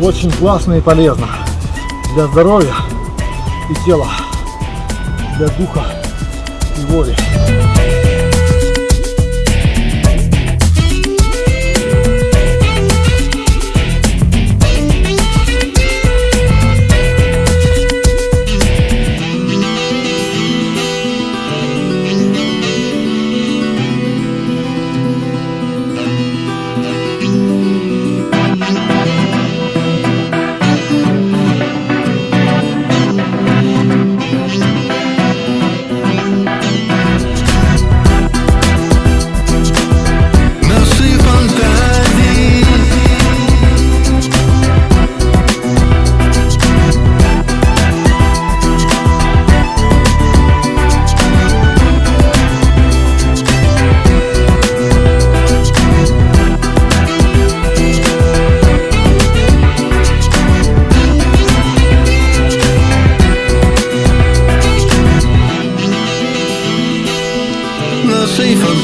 очень классно и полезно для здоровья и тела, для духа и воли.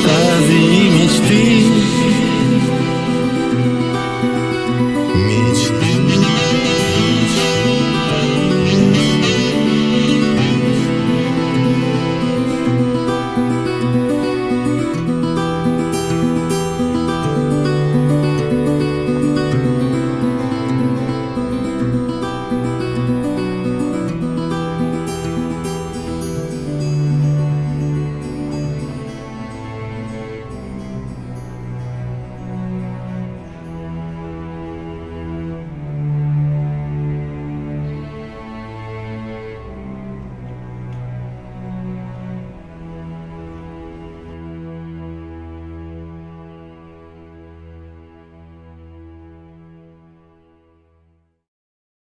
fantasy, mystique.